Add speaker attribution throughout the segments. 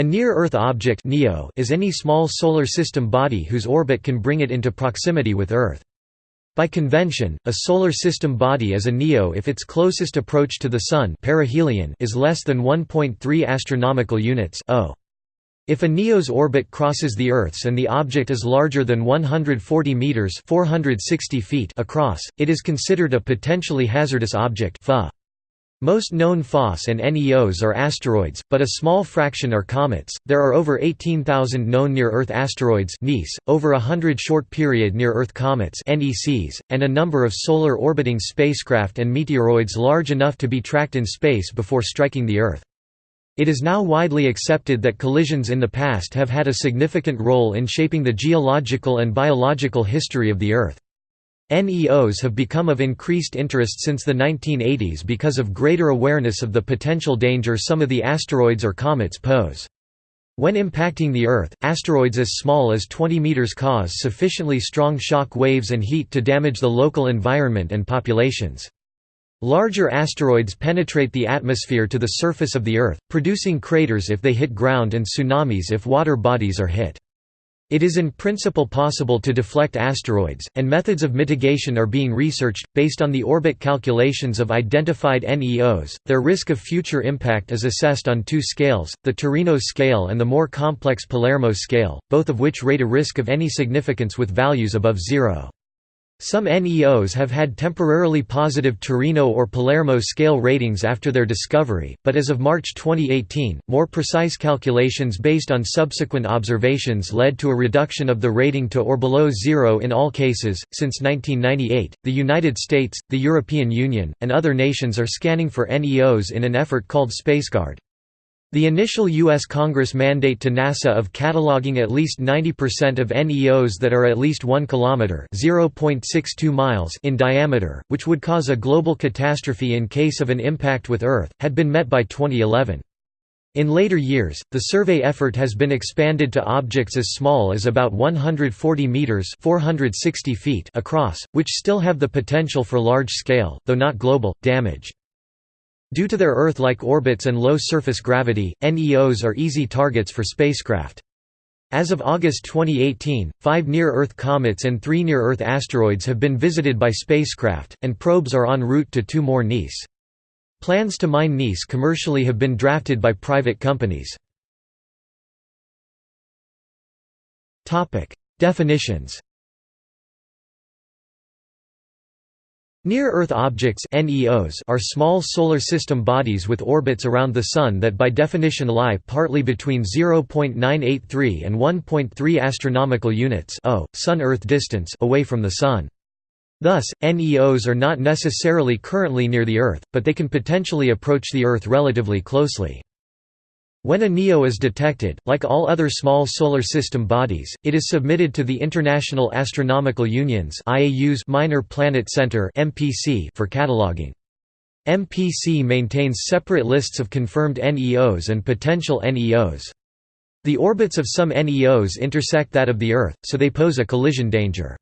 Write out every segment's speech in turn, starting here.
Speaker 1: A near-Earth object is any small solar system body whose orbit can bring it into proximity with Earth. By convention, a solar system body is a NEO if its closest approach to the Sun perihelion is less than 1.3 astronomical units (o). If a NEO's orbit crosses the Earth's and the object is larger than 140 meters (460 feet) across, it is considered a potentially hazardous object (PHO). Most known PHOs and NEOs are asteroids, but a small fraction are comets. There are over 18,000 known near-Earth asteroids (NEAs), over hundred short-period near-Earth comets (NECs), and a number of solar orbiting spacecraft and meteoroids large enough to be tracked in space before striking the Earth. It is now widely accepted that collisions in the past have had a significant role in shaping the geological and biological history of the Earth. NEOs have become of increased interest since the 1980s because of greater awareness of the potential danger some of the asteroids or comets pose. When impacting the Earth, asteroids as small as 20 meters cause sufficiently strong shock waves and heat to damage the local environment and populations. Larger asteroids penetrate the atmosphere to the surface of the Earth, producing craters if they hit ground and tsunamis if water bodies are hit. It is in principle possible to deflect asteroids, and methods of mitigation are being researched, based on the orbit calculations of identified NEOs. Their risk of future impact is assessed on two scales, the Torino scale and the more complex Palermo scale, both of which rate a risk of any significance with values above zero. Some NEOs have had temporarily positive Torino or Palermo scale ratings after their discovery, but as of March 2018, more precise calculations based on subsequent observations led to a reduction of the rating to or below zero in all cases. Since 1998, the United States, the European Union, and other nations are scanning for NEOs in an effort called SpaceGuard. The initial U.S. Congress mandate to NASA of cataloging at least 90% of NEOs that are at least 1 km (0.62 miles) in diameter, which would cause a global catastrophe in case of an impact with Earth, had been met by 2011. In later years, the survey effort has been expanded to objects as small as about 140 meters (460 feet) across, which still have the potential for large-scale, though not global, damage. Due to their Earth-like orbits and low surface gravity, NEOs are easy targets for spacecraft. As of August 2018, five near-Earth comets and three near-Earth asteroids have been visited by spacecraft, and probes are en route to two more NEAs. Plans to mine NEAs commercially have been drafted by private companies. Definitions Near-Earth objects are small solar system bodies with orbits around the Sun that by definition lie partly between 0.983 and 1.3 astronomical units Sun-Earth distance away from the Sun. Thus, NEOs are not necessarily currently near the Earth, but they can potentially approach the Earth relatively closely. When a NEO is detected, like all other small solar system bodies, it is submitted to the International Astronomical Union's Minor Planet Center for cataloging. MPC maintains separate lists of confirmed NEOs and potential NEOs. The orbits of some NEOs intersect that of the Earth, so they pose a collision danger.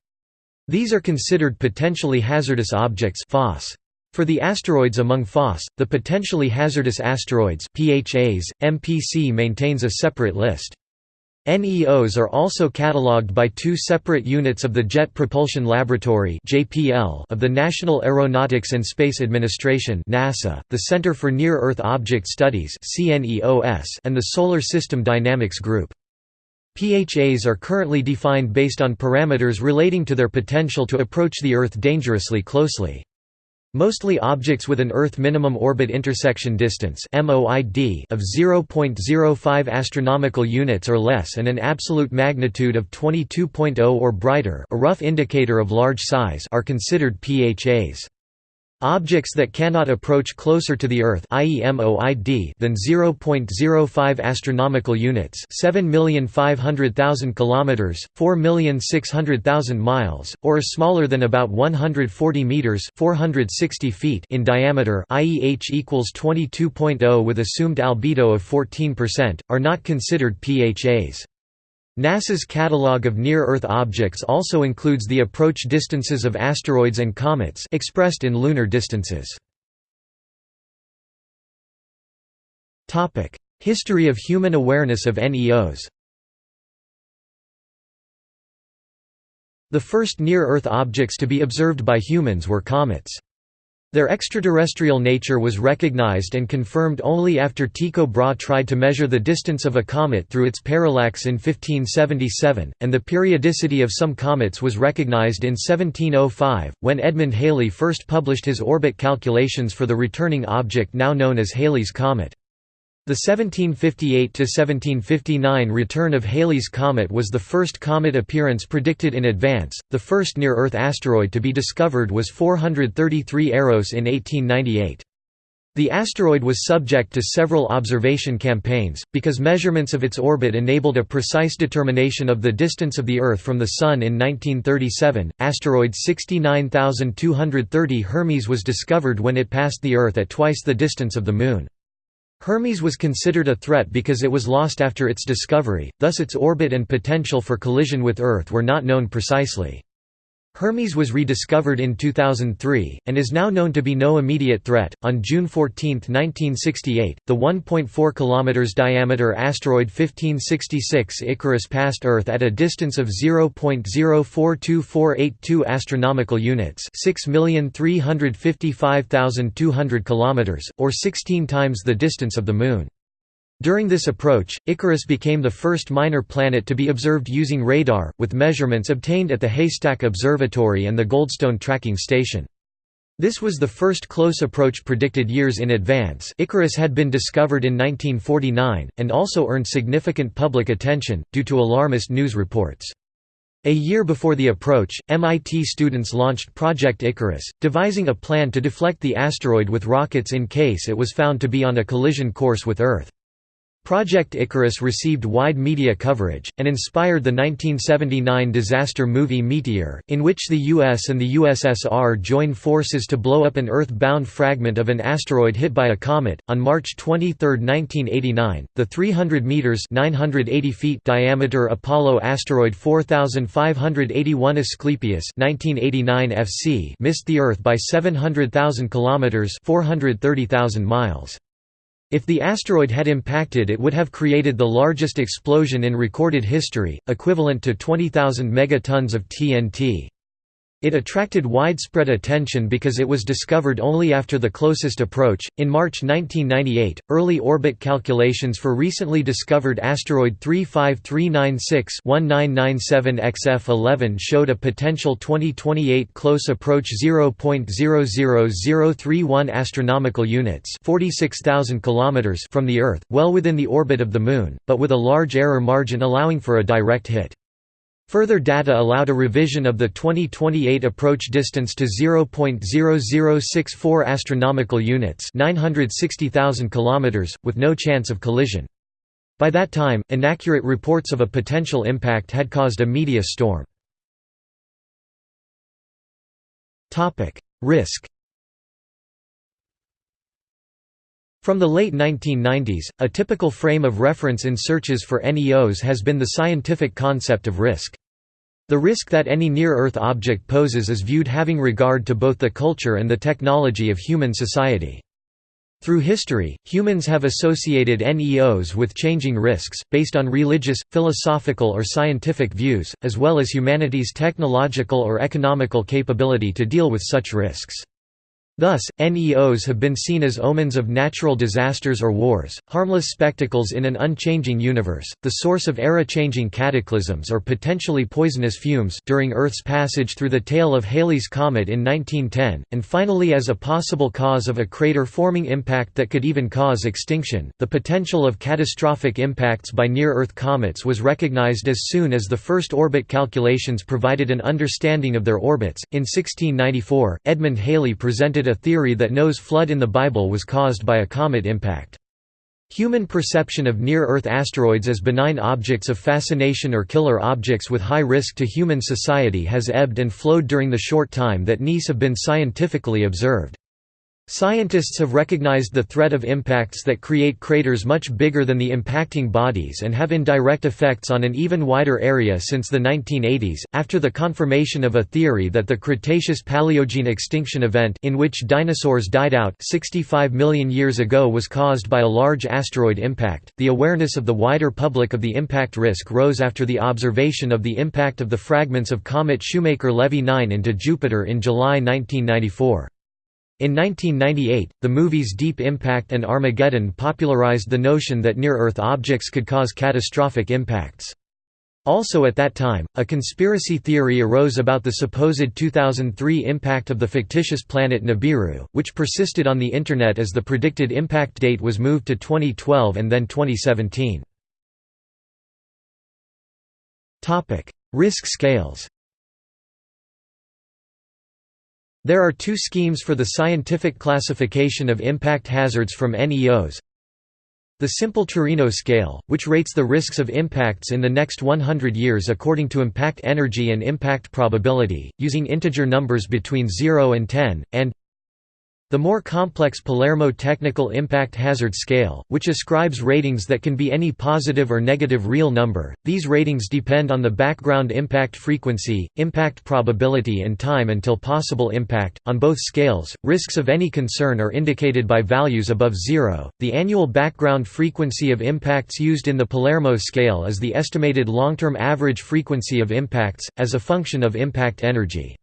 Speaker 1: These are considered potentially hazardous objects PHOs. For the asteroids among PHOs, the potentially hazardous asteroids PHAs, MPC maintains a separate list. NEOs are also catalogued by two separate units of the Jet Propulsion Laboratory of the National Aeronautics and Space Administration the Center for Near-Earth Object Studies and the Solar System Dynamics Group. PHAs are currently defined based on parameters relating to their potential to approach the Earth dangerously closely. Mostly objects with an Earth minimum orbit intersection distance (MOID) of 0.05 astronomical units or less and an absolute magnitude of 22.0 or brighter, a rough indicator of large size, are considered PHAs. Objects that cannot approach closer to the Earth than 0.05 astronomical units, 7,500,000 kilometers, 4,600,000 miles, or smaller than about 140 meters, 460 feet in diameter, i.e. H equals 22.0 with assumed albedo of 14%, are not considered PHAs. NASA's catalog of near-Earth objects also includes the approach distances of asteroids and comets expressed in lunar distances. History of human awareness of NEOs The first near-Earth objects to be observed by humans were comets. Their extraterrestrial nature was recognized and confirmed only after Tycho Brahe tried to measure the distance of a comet through its parallax in 1577, and the periodicity of some comets was recognized in 1705, when Edmund Halley first published his orbit calculations for the returning object now known as Halley's Comet. The 1758–1759 return of Halley's Comet was the first comet appearance predicted in advance. The first near-Earth asteroid to be discovered was 433 Eros in 1898. The asteroid was subject to several observation campaigns, because measurements of its orbit enabled a precise determination of the distance of the Earth from the Sun in 1937. Asteroid 69230 Hermes was discovered when it passed the Earth at twice the distance of the Moon. Hermes was considered a threat because it was lost after its discovery, thus its orbit and potential for collision with Earth were not known precisely. Hermes was rediscovered in 2003, and is now known to be no immediate threat. On June 14, 1968, the 1.4 km diameter asteroid 1566 Icarus passed Earth at a distance of 0.042482 astronomical units, 6,355,200 km, or 16 times the distance of the Moon. During this approach, Icarus became the first minor planet to be observed using radar, with measurements obtained at the Haystack Observatory and the Goldstone Tracking Station. This was the first close approach predicted years in advance Icarus had been discovered in 1949, and also earned significant public attention, due to alarmist news reports. A year before the approach, MIT students launched Project Icarus, devising a plan to deflect the asteroid with rockets in case it was found to be on a collision course with Earth. Project Icarus received wide media coverage, and inspired the 1979 disaster movie Meteor, in which the US and the USSR join forces to blow up an Earth-bound fragment of an asteroid hit by a comet. On March 23, 1989, the 300 meters (980 feet) diameter Apollo asteroid 4581 Asclepius (1989 FC) missed the Earth by 700,000 kilometers (430,000 miles). If the asteroid had impacted it would have created the largest explosion in recorded history, equivalent to 20,000 megatons of TNT. It attracted widespread attention because it was discovered only after the closest approach. In March 1998, early orbit calculations for recently discovered asteroid 35396 1997 XF11 showed a potential 2028 close approach 0.00031 astronomical units, 46,000 kilometers from the Earth, well within the orbit of the Moon, but with a large error margin allowing for a direct hit. Further data allowed a revision of the 2028 approach distance to 0.0064 astronomical units, 960,000 kilometers, with no chance of collision. By that time, inaccurate reports of a potential impact had caused a media storm. Topic: Risk From the late 1990s, a typical frame of reference in searches for NEOs has been the scientific concept of risk. The risk that any near-Earth object poses is viewed having regard to both the culture and the technology of human society. Through history, humans have associated NEOs with changing risks, based on religious, philosophical or scientific views, as well as humanity's technological or economical capability to deal with such risks. Thus, NEOs have been seen as omens of natural disasters or wars, harmless spectacles in an unchanging universe, the source of era-changing cataclysms or potentially poisonous fumes during Earth's passage through the tail of Halley's Comet in 1910, and finally as a possible cause of a crater-forming impact that could even cause extinction. The potential of catastrophic impacts by near-Earth comets was recognized as soon as the first orbit calculations provided an understanding of their orbits. In 1694, Edmund Halley presented a theory that Noah's flood in the Bible was caused by a comet impact. Human perception of near-Earth asteroids as benign objects of fascination or killer objects with high risk to human society has ebbed and flowed during the short time that NEOs have been scientifically observed. Scientists have recognized the threat of impacts that create craters much bigger than the impacting bodies and have indirect effects on an even wider area since the 1980s, after the confirmation of a theory that the Cretaceous-Paleogene extinction event in which dinosaurs died out 65 million years ago was caused by a large asteroid impact. The awareness of the wider public of the impact risk rose after the observation of the impact of the fragments of comet Shoemaker-Levy 9 into Jupiter in July 1994. In 1998, the movies Deep Impact and Armageddon popularized the notion that near-Earth objects could cause catastrophic impacts. Also at that time, a conspiracy theory arose about the supposed 2003 impact of the fictitious planet Nibiru, which persisted on the Internet as the predicted impact date was moved to 2012 and then 2017. Risk scales There are two schemes for the scientific classification of impact hazards from NEOs. The simple Torino scale, which rates the risks of impacts in the next 100 years according to impact energy and impact probability, using integer numbers between 0 and 10, and the more complex Palermo Technical Impact Hazard Scale, which ascribes ratings that can be any positive or negative real number, these ratings depend on the background impact frequency, impact probability, and time until possible impact. On both scales, risks of any concern are indicated by values above zero. The annual background frequency of impacts used in the Palermo scale is the estimated long term average frequency of impacts, as a function of impact energy.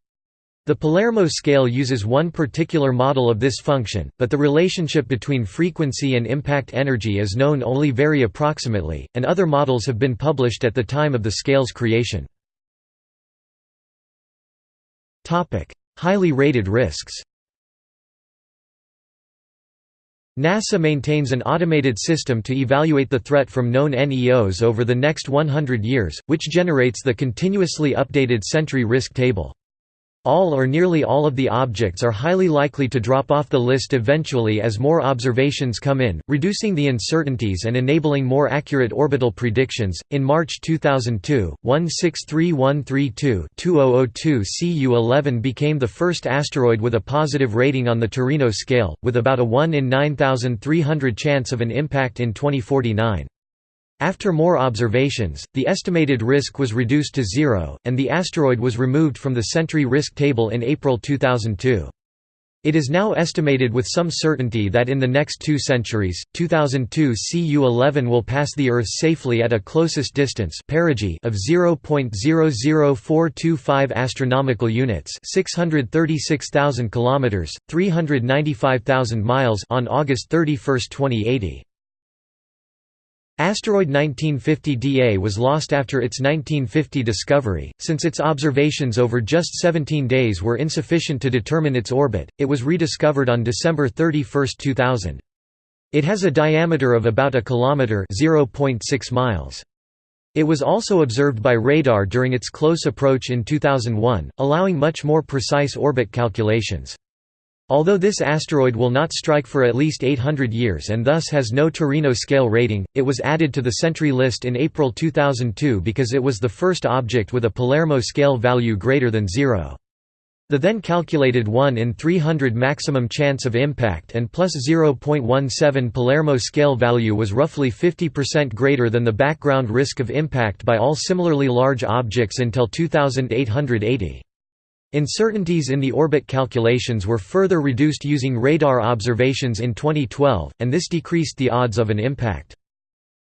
Speaker 1: The Palermo scale uses one particular model of this function, but the relationship between frequency and impact energy is known only very approximately, and other models have been published at the time of the scale's creation. Highly rated risks NASA maintains an automated system to evaluate the threat from known NEOs over the next 100 years, which generates the continuously updated Sentry Risk Table. All or nearly all of the objects are highly likely to drop off the list eventually as more observations come in, reducing the uncertainties and enabling more accurate orbital predictions. In March 2002, 163132-2002 Cu-11 became the first asteroid with a positive rating on the Torino scale, with about a 1 in 9300 chance of an impact in 2049. After more observations, the estimated risk was reduced to zero, and the asteroid was removed from the Sentry risk table in April 2002. It is now estimated with some certainty that in the next two centuries, 2002 Cu-11 will pass the Earth safely at a closest distance perigee of 0.00425 astronomical units, 636,000 kilometers, 395,000 miles on August 31, 2080. Asteroid 1950 DA was lost after its 1950 discovery, since its observations over just 17 days were insufficient to determine its orbit, it was rediscovered on December 31, 2000. It has a diameter of about a kilometer (0.6 miles). It was also observed by radar during its close approach in 2001, allowing much more precise orbit calculations. Although this asteroid will not strike for at least 800 years and thus has no Torino scale rating, it was added to the Sentry list in April 2002 because it was the first object with a Palermo scale value greater than zero. The then calculated 1 in 300 maximum chance of impact and plus 0.17 Palermo scale value was roughly 50% greater than the background risk of impact by all similarly large objects until 2880. Uncertainties in the orbit calculations were further reduced using radar observations in 2012, and this decreased the odds of an impact.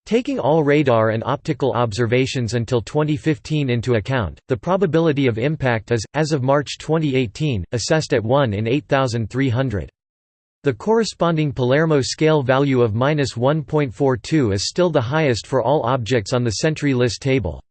Speaker 1: Taking all radar and optical observations until 2015 into account, the probability of impact is, as of March 2018, assessed at 1 in 8,300. The corresponding Palermo scale value of 1.42 is still the highest for all objects on the Sentry list table.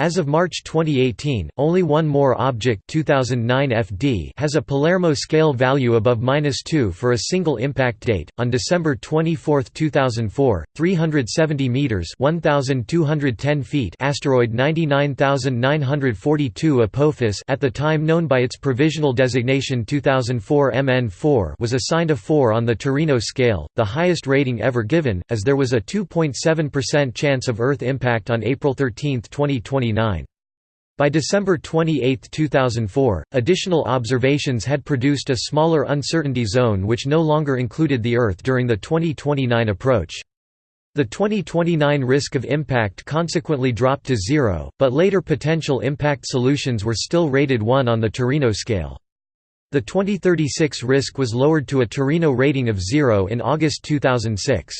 Speaker 1: As of March 2018, only one more object 2009 FD has a Palermo scale value above -2 for a single impact date. On December 24, 2004, 370 meters (1210 feet) asteroid 99942 Apophis, at the time known by its provisional designation 2004 MN4, was assigned a 4 on the Torino scale, the highest rating ever given, as there was a 2.7% chance of Earth impact on April 13, 2020. By December 28, 2004, additional observations had produced a smaller uncertainty zone which no longer included the Earth during the 2029 approach. The 2029 risk of impact consequently dropped to zero, but later potential impact solutions were still rated 1 on the Torino scale. The 2036 risk was lowered to a Torino rating of 0 in August 2006.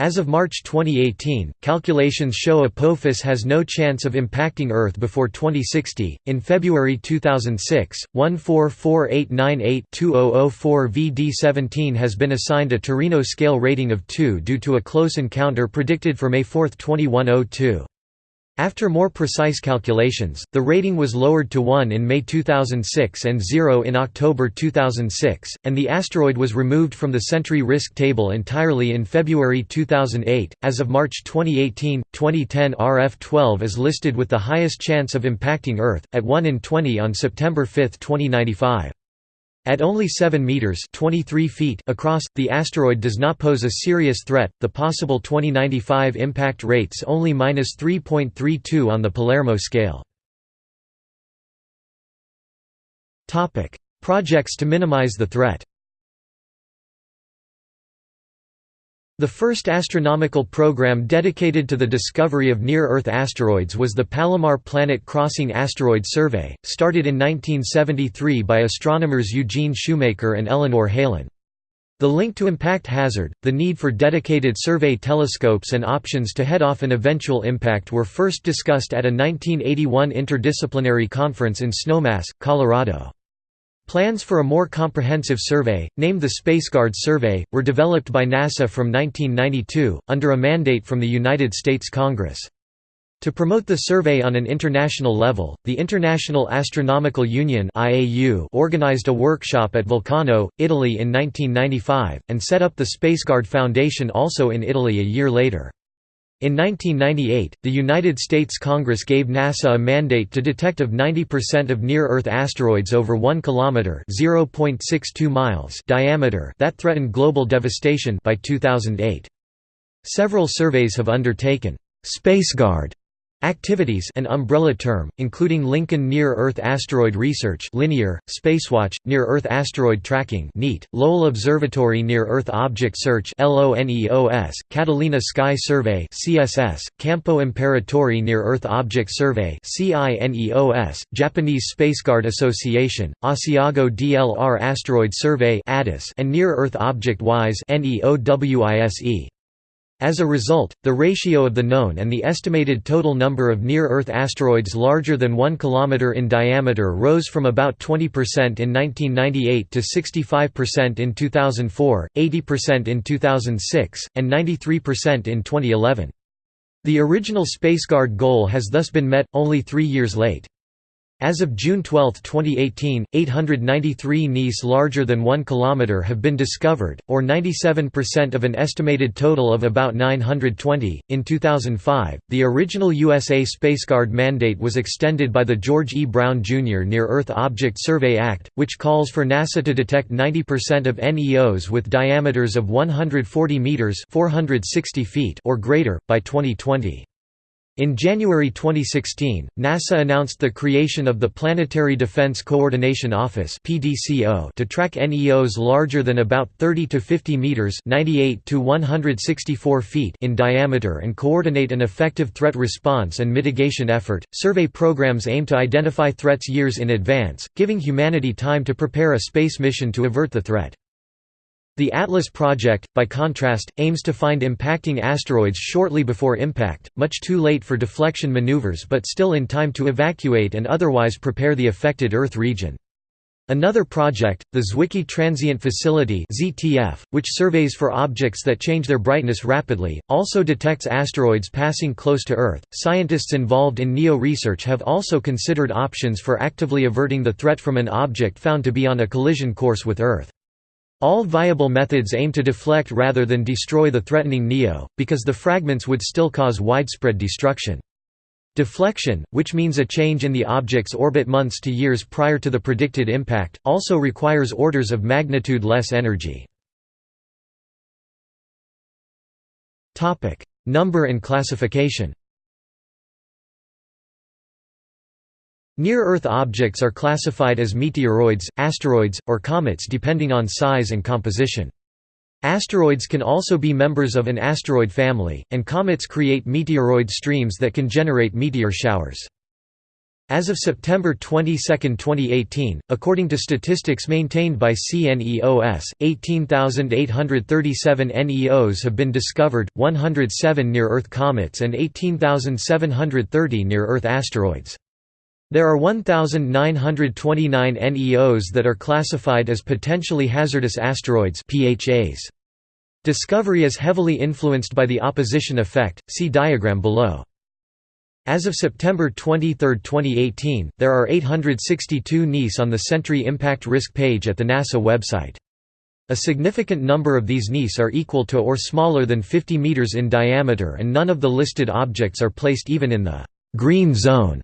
Speaker 1: As of March 2018, calculations show Apophis has no chance of impacting Earth before 2060. In February 2006, 144898-2004 VD17 has been assigned a Torino scale rating of 2 due to a close encounter predicted for May 4, 2102. After more precise calculations, the rating was lowered to 1 in May 2006 and 0 in October 2006, and the asteroid was removed from the Sentry risk table entirely in February 2008. As of March 2018, 2010 RF12 is listed with the highest chance of impacting Earth, at 1 in 20 on September 5, 2095. At only 7 meters (23 feet) across, the asteroid does not pose a serious threat. The possible 2095 impact rates only -3.32 on the Palermo scale. Topic: Projects to minimize the threat. The first astronomical program dedicated to the discovery of near-Earth asteroids was the Palomar Planet Crossing Asteroid Survey, started in 1973 by astronomers Eugene Shoemaker and Eleanor Helin. The link to impact hazard, the need for dedicated survey telescopes and options to head off an eventual impact were first discussed at a 1981 interdisciplinary conference in Snowmass, Colorado. Plans for a more comprehensive survey, named the SpaceGuard Survey, were developed by NASA from 1992, under a mandate from the United States Congress. To promote the survey on an international level, the International Astronomical Union organized a workshop at Vulcano, Italy in 1995, and set up the SpaceGuard Foundation also in Italy a year later. In 1998, the United States Congress gave NASA a mandate to detect of 90% of near-Earth asteroids over 1 kilometer (0.62 miles) diameter that threaten global devastation by 2008. Several surveys have undertaken SpaceGuard Activities an umbrella term, including Lincoln Near-Earth Asteroid Research Linear, Spacewatch, Near-Earth Asteroid Tracking NEAT, Lowell Observatory Near-Earth Object Search LONEOS, Catalina Sky Survey CSS, Campo Imperatore Near-Earth Object Survey CINEOS, Japanese Spaceguard Association, Asiago DLR Asteroid Survey and Near-Earth Object WISE NEOWISE. As a result, the ratio of the known and the estimated total number of near-Earth asteroids larger than 1 km in diameter rose from about 20% in 1998 to 65% in 2004, 80% in 2006, and 93% in 2011. The original SpaceGuard goal has thus been met, only three years late. As of June 12, 2018, 893 NEAs larger than 1 km have been discovered, or 97% of an estimated total of about 920. In 2005, the original USA SpaceGuard mandate was extended by the George E. Brown Jr. Near Earth Object Survey Act, which calls for NASA to detect 90% of NEOs with diameters of 140 meters (460 feet) or greater by 2020. In January 2016, NASA announced the creation of the Planetary Defense Coordination Office (PDCO) to track NEOs larger than about 30 to 50 meters (98 to 164 feet) in diameter and coordinate an effective threat response and mitigation effort. Survey programs aim to identify threats years in advance, giving humanity time to prepare a space mission to avert the threat. The ATLAS project, by contrast, aims to find impacting asteroids shortly before impact, much too late for deflection maneuvers but still in time to evacuate and otherwise prepare the affected Earth region. Another project, the Zwicky Transient Facility (ZTF), which surveys for objects that change their brightness rapidly, also detects asteroids passing close to Earth. Scientists involved in NEO research have also considered options for actively averting the threat from an object found to be on a collision course with Earth. All viable methods aim to deflect rather than destroy the threatening NEO, because the fragments would still cause widespread destruction. Deflection, which means a change in the object's orbit months to years prior to the predicted impact, also requires orders of magnitude less energy. Number and classification Near-Earth objects are classified as meteoroids, asteroids, or comets depending on size and composition. Asteroids can also be members of an asteroid family, and comets create meteoroid streams that can generate meteor showers. As of September 22, 2018, according to statistics maintained by CNEOS, 18,837 NEOs have been discovered, 107 near-Earth comets and 18,730 near-Earth asteroids. There are 1,929 NEOs that are classified as potentially hazardous asteroids PHAs. Discovery is heavily influenced by the opposition effect, see diagram below. As of September 23, 2018, there are 862 NEAs on the Sentry Impact Risk page at the NASA website. A significant number of these NEAs are equal to or smaller than 50 meters in diameter and none of the listed objects are placed even in the «green zone»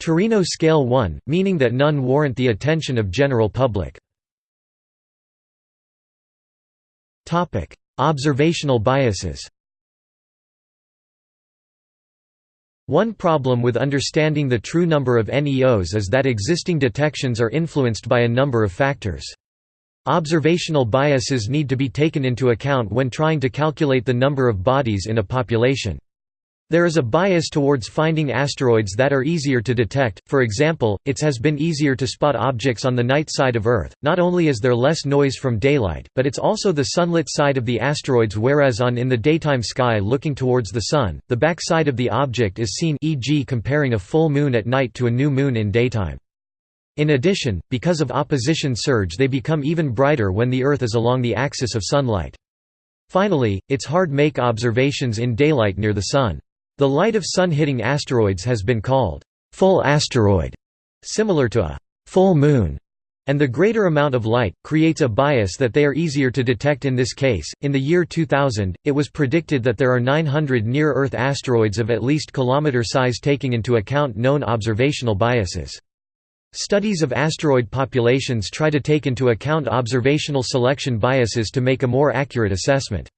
Speaker 1: Torino Scale 1, meaning that none warrant the attention of general public. Observational biases One problem with understanding the true number of NEOs is that existing detections are influenced by a number of factors. Observational biases need to be taken into account when trying to calculate the number of bodies in a population. There is a bias towards finding asteroids that are easier to detect, for example, it has been easier to spot objects on the night side of Earth, not only is there less noise from daylight, but it's also the sunlit side of the asteroids whereas on in the daytime sky looking towards the Sun, the back side of the object is seen e.g. comparing a full moon at night to a new moon in daytime. In addition, because of opposition surge they become even brighter when the Earth is along the axis of sunlight. Finally, it's hard make observations in daylight near the Sun. The light of Sun-hitting asteroids has been called full asteroid, similar to a full moon, and the greater amount of light creates a bias that they are easier to detect in this case. In the year 2000, it was predicted that there are 900 near-Earth asteroids of at least kilometer size taking into account known observational biases. Studies of asteroid populations try to take into account observational selection biases to make a more accurate assessment.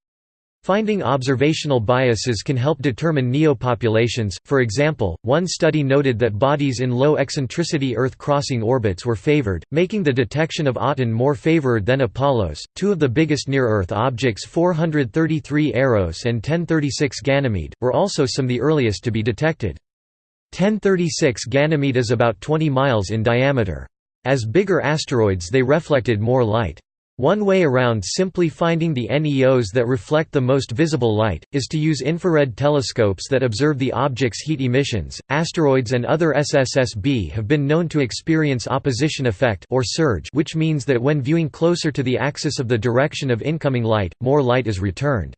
Speaker 1: Finding observational biases can help determine neopopulations. For example, one study noted that bodies in low eccentricity Earth crossing orbits were favored, making the detection of Aten more favored than Apollos. Two of the biggest near Earth objects, 433 Eros and 1036 Ganymede, were also some of the earliest to be detected. 1036 Ganymede is about 20 miles in diameter. As bigger asteroids, they reflected more light. One way around simply finding the NEOs that reflect the most visible light, is to use infrared telescopes that observe the object's heat emissions. Asteroids and other SSSB have been known to experience opposition effect or surge, which means that when viewing closer to the axis of the direction of incoming light, more light is returned.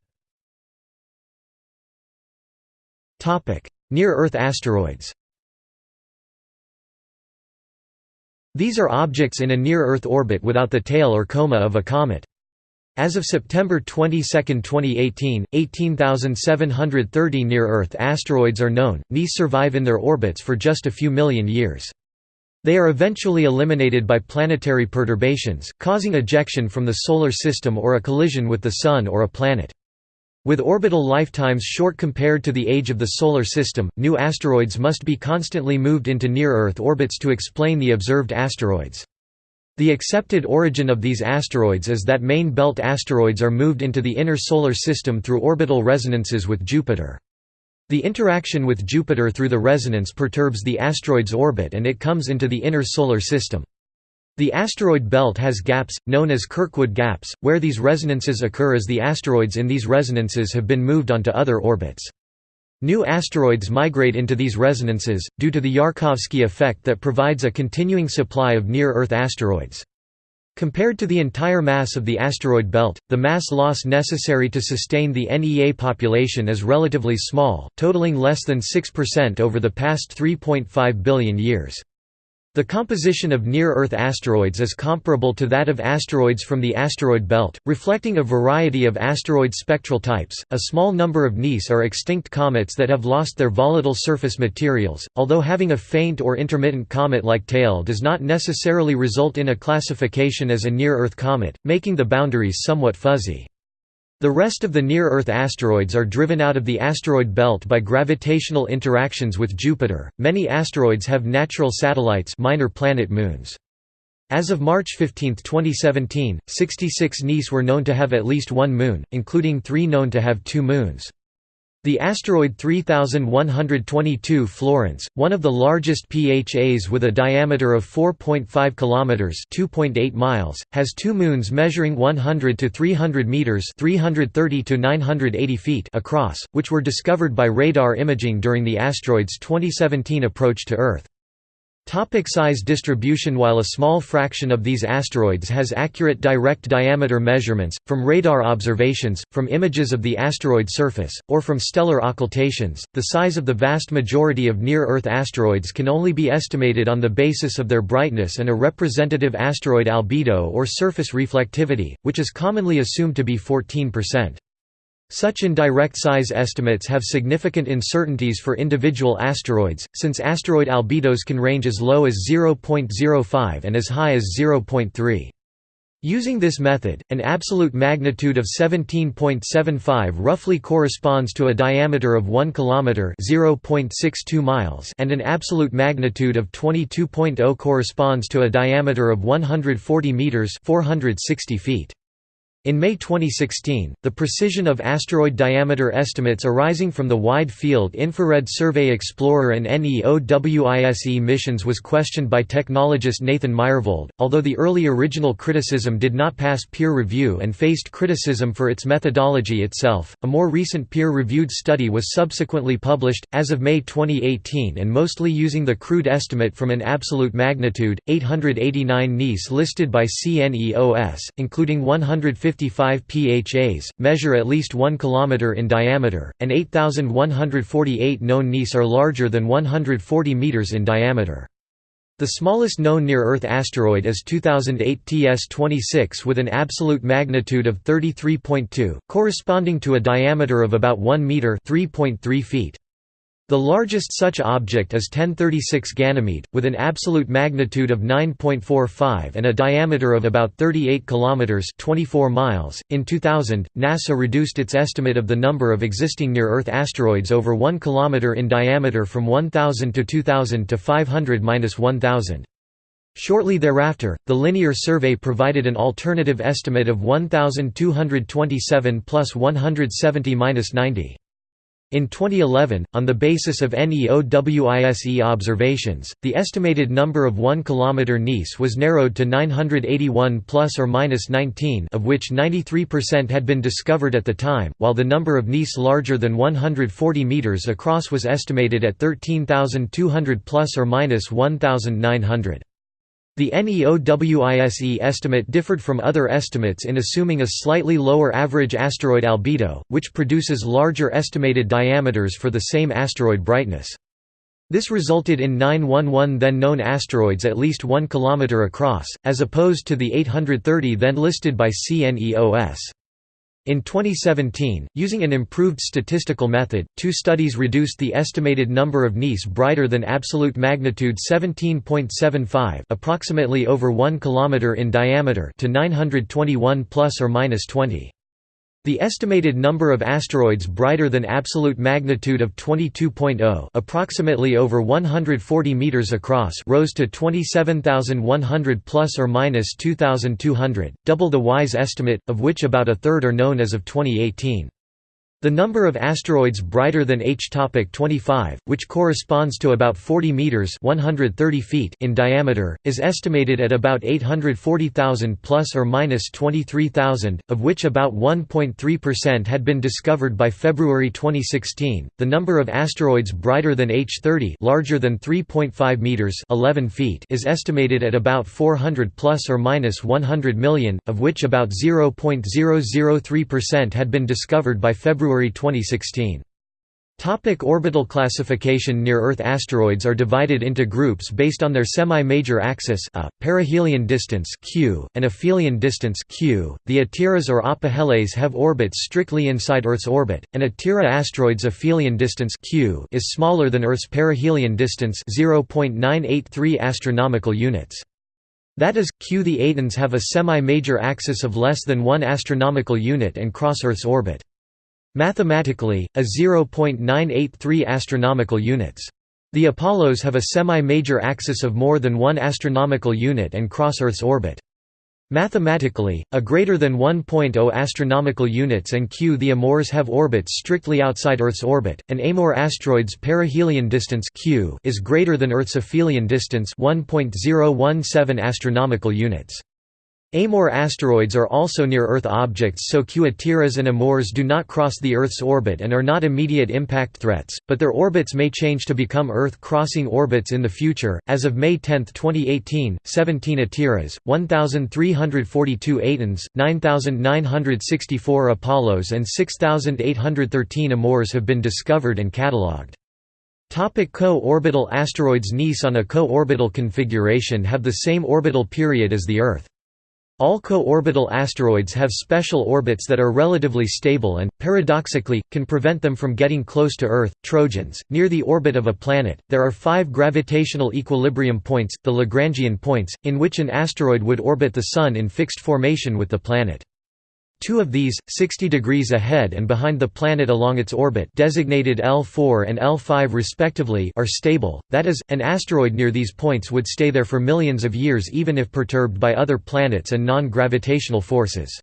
Speaker 1: Topic: Near-Earth asteroids These are objects in a near-Earth orbit without the tail or coma of a comet. As of September 22, 2018, 18,730 near-Earth asteroids are known. These survive in their orbits for just a few million years. They are eventually eliminated by planetary perturbations, causing ejection from the Solar System or a collision with the Sun or a planet. With orbital lifetimes short compared to the age of the Solar System, new asteroids must be constantly moved into near-Earth orbits to explain the observed asteroids. The accepted origin of these asteroids is that main belt asteroids are moved into the inner Solar System through orbital resonances with Jupiter. The interaction with Jupiter through the resonance perturbs the asteroid's orbit and it comes into the inner Solar System. The asteroid belt has gaps, known as Kirkwood gaps, where these resonances occur as the asteroids in these resonances have been moved onto other orbits. New asteroids migrate into these resonances, due to the Yarkovsky effect that provides a continuing supply of near-Earth asteroids. Compared to the entire mass of the asteroid belt, the mass loss necessary to sustain the NEA population is relatively small, totaling less than 6% over the past 3.5 billion years. The composition of near-Earth asteroids is comparable to that of asteroids from the asteroid belt, reflecting a variety of asteroid spectral types. A small number of NEAs are extinct comets that have lost their volatile surface materials, although having a faint or intermittent comet-like tail does not necessarily result in a classification as a near-Earth comet, making the boundaries somewhat fuzzy. The rest of the near-Earth asteroids are driven out of the asteroid belt by gravitational interactions with Jupiter. Many asteroids have natural satellites, minor planet moons. As of March 15, 2017, 66 NEAs were known to have at least one moon, including 3 known to have two moons. The asteroid 3122 Florence, one of the largest PHAs with a diameter of 4.5 kilometers (2.8 miles), has two moons measuring 100 to 300 meters (330 to 980 feet) across, which were discovered by radar imaging during the asteroid's 2017 approach to Earth. Topic size distribution While a small fraction of these asteroids has accurate direct diameter measurements, from radar observations, from images of the asteroid surface, or from stellar occultations, the size of the vast majority of near-Earth asteroids can only be estimated on the basis of their brightness and a representative asteroid albedo or surface reflectivity, which is commonly assumed to be 14%. Such indirect size estimates have significant uncertainties for individual asteroids, since asteroid albedos can range as low as 0.05 and as high as 0.3. Using this method, an absolute magnitude of 17.75 roughly corresponds to a diameter of 1 km (0.62 miles) and an absolute magnitude of 22.0 corresponds to a diameter of 140 meters (460 feet). In May 2016, the precision of asteroid diameter estimates arising from the Wide Field Infrared Survey Explorer and NEOWISE missions was questioned by technologist Nathan Myhrvold, although the early original criticism did not pass peer review and faced criticism for its methodology itself. A more recent peer-reviewed study was subsequently published as of May 2018 and mostly using the crude estimate from an absolute magnitude 889 NEAs listed by CNEOS, including 150 55 PHAs, measure at least 1 km in diameter, and 8,148 known NEAs are larger than 140 meters in diameter. The smallest known near-Earth asteroid is 2008 TS-26 with an absolute magnitude of 33.2, corresponding to a diameter of about 1 meter (3.3 feet). The largest such object is 1036 Ganymede, with an absolute magnitude of 9.45 and a diameter of about 38 kilometers (24 miles). In 2000, NASA reduced its estimate of the number of existing near-Earth asteroids over 1 kilometer in diameter from 1000 to 2000 to 500-1000. Shortly thereafter, the Linear Survey provided an alternative estimate of 1227 plus 170-90. In 2011, on the basis of NEOWISE observations, the estimated number of 1 km NEAs was narrowed to 981 plus or minus 19, of which 93% had been discovered at the time, while the number of NEAs larger than 140 meters across was estimated at 13,200 plus or minus 1,900. The NEOWISE estimate differed from other estimates in assuming a slightly lower average asteroid albedo, which produces larger estimated diameters for the same asteroid brightness. This resulted in 911 then known asteroids at least 1 km across, as opposed to the 830 then listed by CNEOS. In 2017, using an improved statistical method, two studies reduced the estimated number of NEAs brighter than absolute magnitude 17.75 approximately over 1 km in diameter to 921 plus or minus 20. The estimated number of asteroids brighter than absolute magnitude of 22.0 approximately over 140 meters across rose to 27,100 plus or minus 2,200, double the WISE estimate, of which about a third are known as of 2018. The number of asteroids brighter than H topic 25, which corresponds to about 40 meters (130 feet) in diameter, is estimated at about 840,000 plus or minus 23,000, of which about 1.3% had been discovered by February 2016. The number of asteroids brighter than H 30, larger than 3.5 meters (11 feet) is estimated at about 400 plus or minus 100 million, of which about 0.003% had been discovered by February February 2016. Topic orbital classification Near-Earth asteroids are divided into groups based on their semi-major axis a, perihelion distance q, and aphelion distance q. The Atiras or Apoheles have orbits strictly inside Earth's orbit, and Atira asteroids' aphelion distance q is smaller than Earth's perihelion distance 0.983 astronomical units. That is, q the Atens have a semi-major axis of less than 1 astronomical unit and cross Earth's orbit. Mathematically, a 0.983 astronomical units. The Apollos have a semi-major axis of more than 1 astronomical unit and cross Earth's orbit. Mathematically, a greater than 1.0 astronomical units and q the Amors have orbits strictly outside Earth's orbit. An Amor asteroid's perihelion distance q is greater than Earth's aphelion distance 1.017 astronomical units. Amor asteroids are also near-Earth objects so Quaterras and Amors do not cross the Earth's orbit and are not immediate impact threats, but their orbits may change to become Earth-crossing orbits in the future. As of May 10, 2018, 17 Atiras, 1,342 Atens, 9,964 Apollos and 6,813 Amors have been discovered and catalogued. Co-orbital asteroids NEAs on a co-orbital configuration have the same orbital period as the Earth. All co-orbital asteroids have special orbits that are relatively stable and, paradoxically, can prevent them from getting close to Earth. Trojans, near the orbit of a planet, there are five gravitational equilibrium points, the Lagrangian points, in which an asteroid would orbit the Sun in fixed formation with the planet. Two of these, 60 degrees ahead and behind the planet along its orbit designated L4 and L5 respectively are stable, that is, an asteroid near these points would stay there for millions of years even if perturbed by other planets and non-gravitational forces.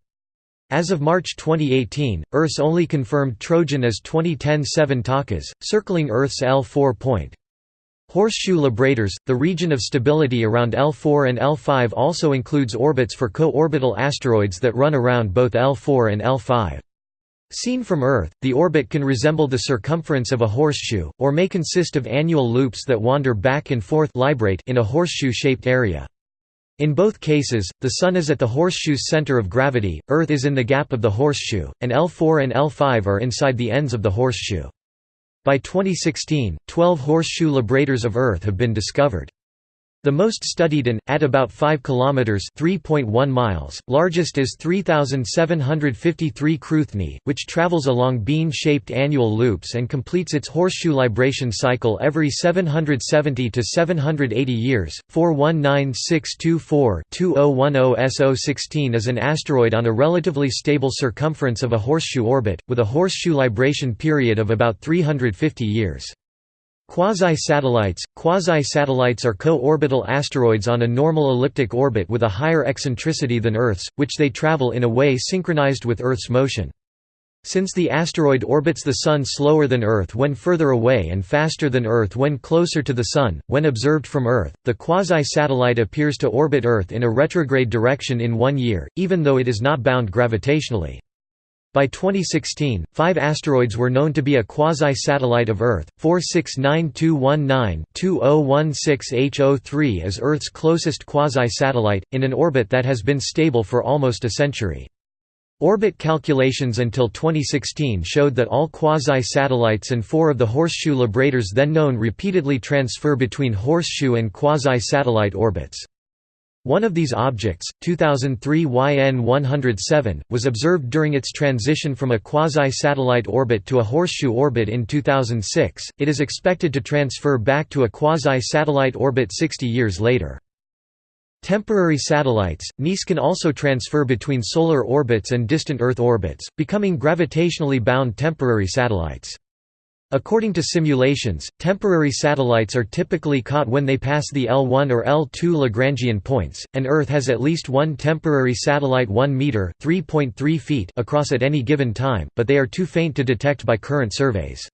Speaker 1: As of March 2018, Earth's only confirmed Trojan is 2010 7 Takas, circling Earth's L4 point. Horseshoe librators, the region of stability around L4 and L5 also includes orbits for co-orbital asteroids that run around both L4 and L5. Seen from Earth, the orbit can resemble the circumference of a horseshoe, or may consist of annual loops that wander back and forth in a horseshoe-shaped area. In both cases, the Sun is at the horseshoe's center of gravity, Earth is in the gap of the horseshoe, and L4 and L5 are inside the ends of the horseshoe. By 2016, 12 horseshoe librators of Earth have been discovered. The most studied and, at about 5 km (3.1 miles), largest is 3753 Cruithne, which travels along bean-shaped annual loops and completes its horseshoe libration cycle every 770 to 780 years. 419624-2010 SO16 is an asteroid on a relatively stable circumference of a horseshoe orbit, with a horseshoe libration period of about 350 years. Quasi-satellites Quasi-satellites are co-orbital asteroids on a normal elliptic orbit with a higher eccentricity than Earth's, which they travel in a way synchronized with Earth's motion. Since the asteroid orbits the Sun slower than Earth when further away and faster than Earth when closer to the Sun, when observed from Earth, the quasi-satellite appears to orbit Earth in a retrograde direction in one year, even though it is not bound gravitationally. By 2016, five asteroids were known to be a quasi-satellite of Earth. 469219-2016H03 is Earth's closest quasi-satellite, in an orbit that has been stable for almost a century. Orbit calculations until 2016 showed that all quasi-satellites and four of the horseshoe librators then known repeatedly transfer between horseshoe and quasi-satellite orbits. One of these objects, 2003 YN-107, was observed during its transition from a quasi-satellite orbit to a horseshoe orbit in 2006. It is expected to transfer back to a quasi-satellite orbit 60 years later. Temporary satellites, NEAs can also transfer between solar orbits and distant Earth orbits, becoming gravitationally bound temporary satellites. According to simulations, temporary satellites are typically caught when they pass the L1 or L2 Lagrangian points, and Earth has at least one temporary satellite 1 meter (3.3 feet) across at any given time, but they are too faint to detect by current surveys.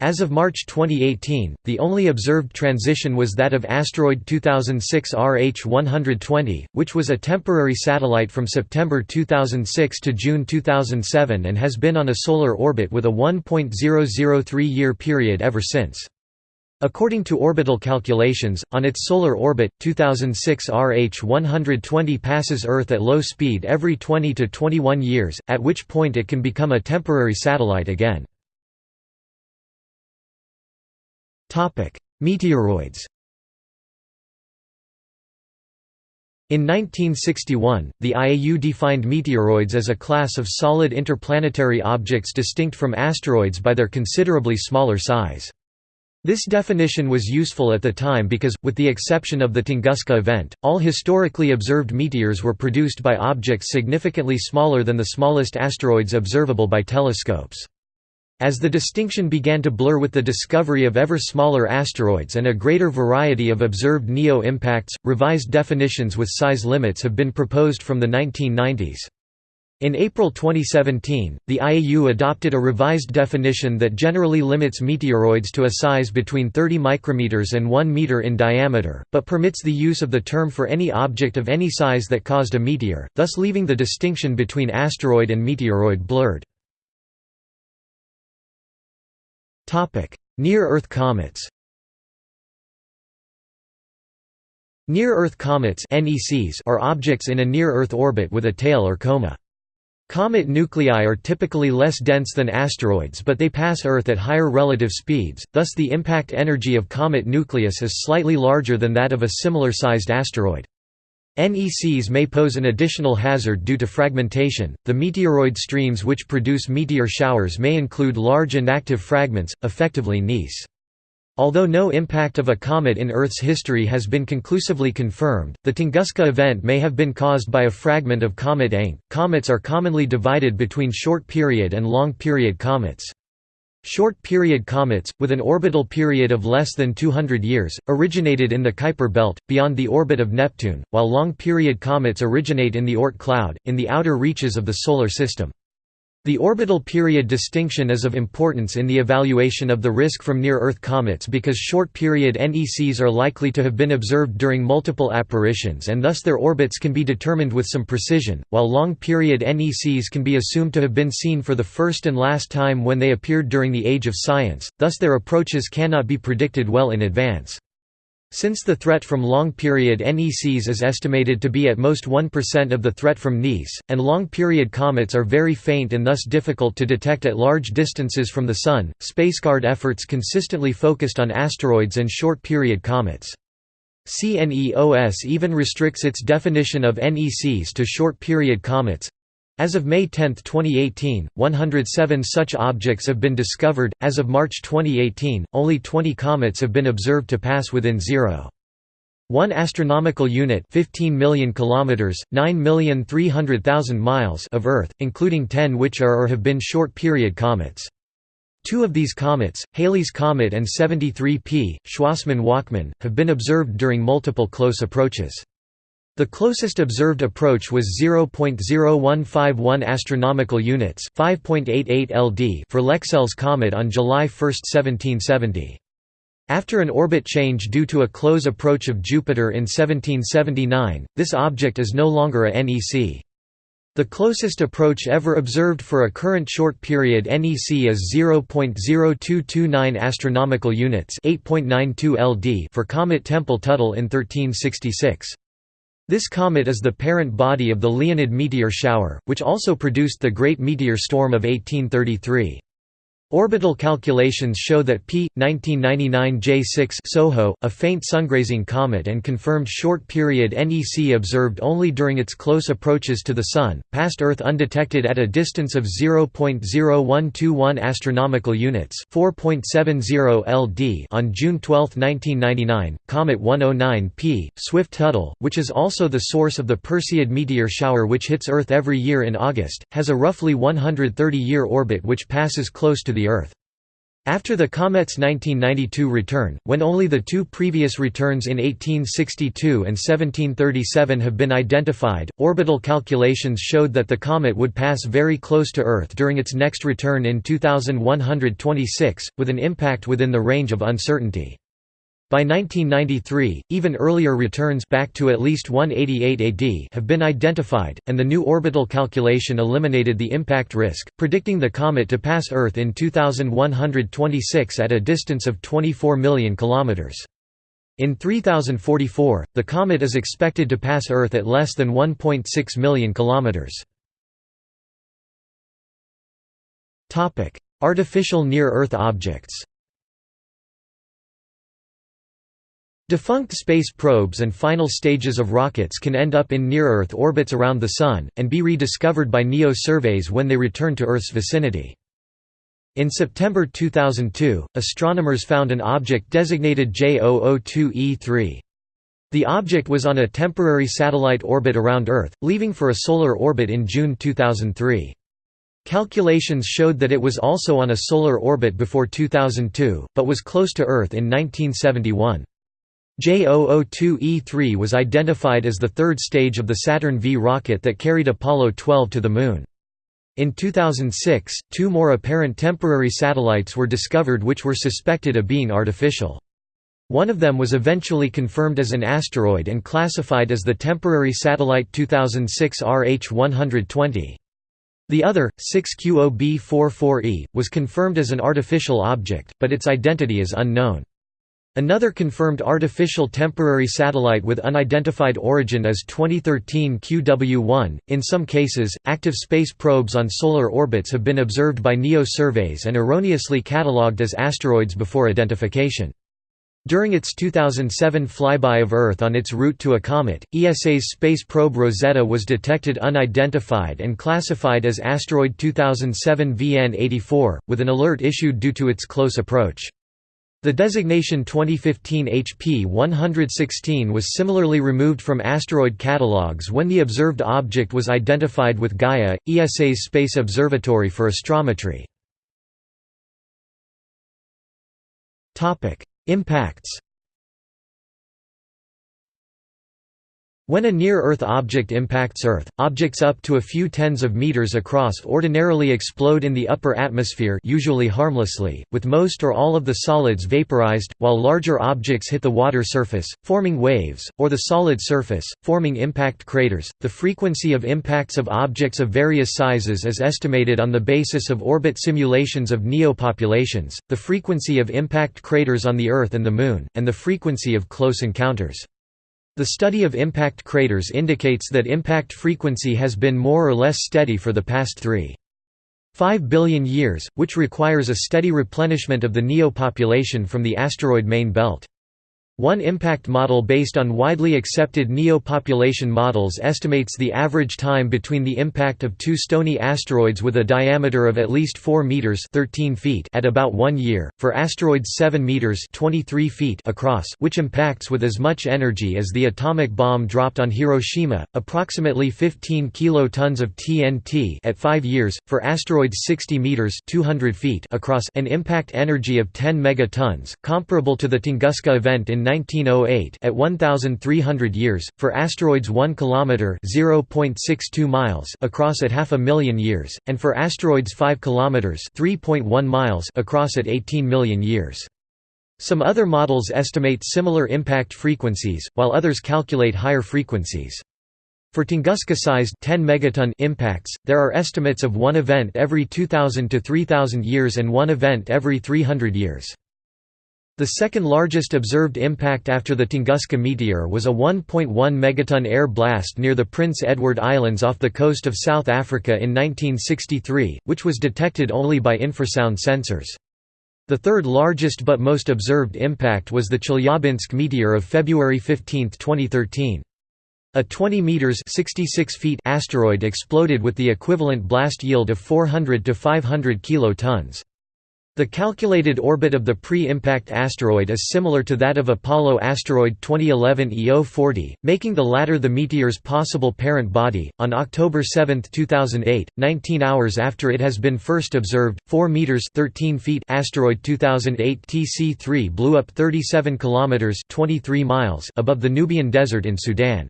Speaker 1: As of March 2018, the only observed transition was that of asteroid 2006 RH120, which was a temporary satellite from September 2006 to June 2007 and has been on a solar orbit with a 1.003-year period ever since. According to orbital calculations, on its solar orbit, 2006 RH120 passes Earth at low speed every 20 to 21 years, at which point it can become a temporary satellite again. Meteoroids In 1961, the IAU defined meteoroids as a class of solid interplanetary objects distinct from asteroids by their considerably smaller size. This definition was useful at the time because, with the exception of the Tunguska event, all historically observed meteors were produced by objects significantly smaller than the smallest asteroids observable by telescopes. As the distinction began to blur with the discovery of ever smaller asteroids and a greater variety of observed NEO impacts, revised definitions with size limits have been proposed from the 1990s. In April 2017, the IAU adopted a revised definition that generally limits meteoroids to a size between 30 micrometers and 1 meter in diameter, but permits the use of the term for any object of any size that caused a meteor, thus leaving the distinction between asteroid and meteoroid blurred. Near-Earth comets Near-Earth comets are objects in a near-Earth orbit with a tail or coma. Comet nuclei are typically less dense than asteroids but they pass Earth at higher relative speeds, thus the impact energy of comet nucleus is slightly larger than that of a similar-sized asteroid. NECs may pose an additional hazard due to fragmentation. The meteoroid streams which produce meteor showers may include large inactive fragments, effectively NECs. Although no impact of a comet in Earth's history has been conclusively confirmed, the Tunguska event may have been caused by a fragment of comet Encke. Comets are commonly divided between short period and long period comets. Short period comets, with an orbital period of less than 200 years, originated in the Kuiper belt, beyond the orbit of Neptune, while long period comets originate in the Oort cloud, in the outer reaches of the Solar System. The orbital period distinction is of importance in the evaluation of the risk from near-Earth comets because short-period NECs are likely to have been observed during multiple apparitions and thus their orbits can be determined with some precision, while long-period NECs can be assumed to have been seen for the first and last time when they appeared during the Age of Science, thus their approaches cannot be predicted well in advance. Since the threat from long-period NECs is estimated to be at most 1% of the threat from NECs, and long-period comets are very faint and thus difficult to detect at large distances from the Sun, SpaceGuard efforts consistently focused on asteroids and short-period comets. CNEOS even restricts its definition of NECs to short-period comets, as of May 10, 2018, 107 such objects have been discovered. As of March 2018, only 20 comets have been observed to pass within 0. 1 astronomical unit 15 million kilometers 9,300,000 miles of Earth including 10 which are or have been short period comets Two of these comets Halley's comet and 73P Schwassmann-Wachmann have been observed during multiple close approaches the closest observed approach was 0.0151 astronomical units, 5.88 LD for Lexell's comet on July 1, 1770. After an orbit change due to a close approach of Jupiter in 1779, this object is no longer a NEC. The closest approach ever observed for a current short period NEC is 0.0229 astronomical units, 8.92 LD for comet Tempel-Tuttle in 1366. This comet is the parent body of the Leonid meteor shower, which also produced the Great Meteor Storm of 1833. Orbital calculations show that P. 1999 J6 SOHO, a faint sungrazing comet and confirmed short-period NEC observed only during its close approaches to the Sun, passed Earth undetected at a distance of 0.0121 astronomical units 4.70 LD on June 12, 1999. Comet 109 P. Swift-Tuttle, which is also the source of the Perseid meteor shower which hits Earth every year in August, has a roughly 130-year orbit which passes close to the Earth. After the comet's 1992 return, when only the two previous returns in 1862 and 1737 have been identified, orbital calculations showed that the comet would pass very close to Earth during its next return in 2126, with an impact within the range of uncertainty. By 1993, even earlier returns back to at least 188 AD have been identified, and the new orbital calculation eliminated the impact risk, predicting the comet to pass Earth in 2126 at a distance of 24 million kilometers. In 3044, the comet is expected to pass Earth at less than 1.6 million kilometers. Artificial near-Earth objects. Defunct space probes and final stages of rockets can end up in near-Earth orbits around the Sun, and be rediscovered by NEO surveys when they return to Earth's vicinity. In September 2002, astronomers found an object designated J002E3. The object was on a temporary satellite orbit around Earth, leaving for a solar orbit in June 2003. Calculations showed that it was also on a solar orbit before 2002, but was close to Earth in 1971. J002E3 was identified as the third stage of the Saturn V rocket that carried Apollo 12 to the Moon. In 2006, two more apparent temporary satellites were discovered which were suspected of being artificial. One of them was eventually confirmed as an asteroid and classified as the temporary satellite 2006 RH-120. The other, 6QOB44E, was confirmed as an artificial object, but its identity is unknown. Another confirmed artificial temporary satellite with unidentified origin is 2013 QW1. In some cases, active space probes on solar orbits have been observed by NEO surveys and erroneously catalogued as asteroids before identification. During its 2007 flyby of Earth on its route to a comet, ESA's space probe Rosetta was detected unidentified and classified as asteroid 2007 VN84, with an alert issued due to its close approach. The designation 2015 HP 116 was similarly removed from asteroid catalogues when the observed object was identified with Gaia, ESA's space observatory for astrometry. Impacts When a near-Earth object impacts Earth, objects up to a few tens of meters across ordinarily explode in the upper atmosphere usually harmlessly, with most or all of the solids vaporized, while larger objects hit the water surface, forming waves, or the solid surface, forming impact craters. The frequency of impacts of objects of various sizes is estimated on the basis of orbit simulations of NEO populations, the frequency of impact craters on the Earth and the Moon, and the frequency of close encounters. The study of impact craters indicates that impact frequency has been more or less steady for the past 3.5 billion years, which requires a steady replenishment of the NEO population from the asteroid main belt. One impact model based on widely accepted NEO-population models estimates the average time between the impact of two stony asteroids with a diameter of at least 4 meters (13 feet) at about 1 year, for asteroids 7 meters (23 feet) across, which impacts with as much energy as the atomic bomb dropped on Hiroshima, approximately 15 kilotons of TNT at 5 years, for asteroids 60 meters (200 feet) across, an impact energy of 10 megatons, comparable to the Tunguska event in 1908 at 1300 years for asteroids 1 kilometer (0.62 miles) across at half a million years and for asteroids 5 kilometers (3.1 miles) across at 18 million years. Some other models estimate similar impact frequencies, while others calculate higher frequencies. For Tunguska-sized 10 megaton impacts, there are estimates of one event every 2000 to 3000 years and one event every 300 years. The second largest observed impact after the Tunguska meteor was a 1.1 megaton air blast near the Prince Edward Islands off the coast of South Africa in 1963, which was detected only by infrasound sensors. The third largest but most observed impact was the Chelyabinsk meteor of February 15, 2013. A 20 meters 66 feet asteroid exploded with the equivalent blast yield of 400 to 500 kilotons. The calculated orbit of the pre-impact asteroid is similar to that of Apollo asteroid 2011 EO40, making the latter the meteor's possible parent body. On October 7, 2008, 19 hours after it has been first observed, 4 meters 13 feet asteroid 2008 TC3 blew up 37 kilometers 23 miles above the Nubian Desert in Sudan.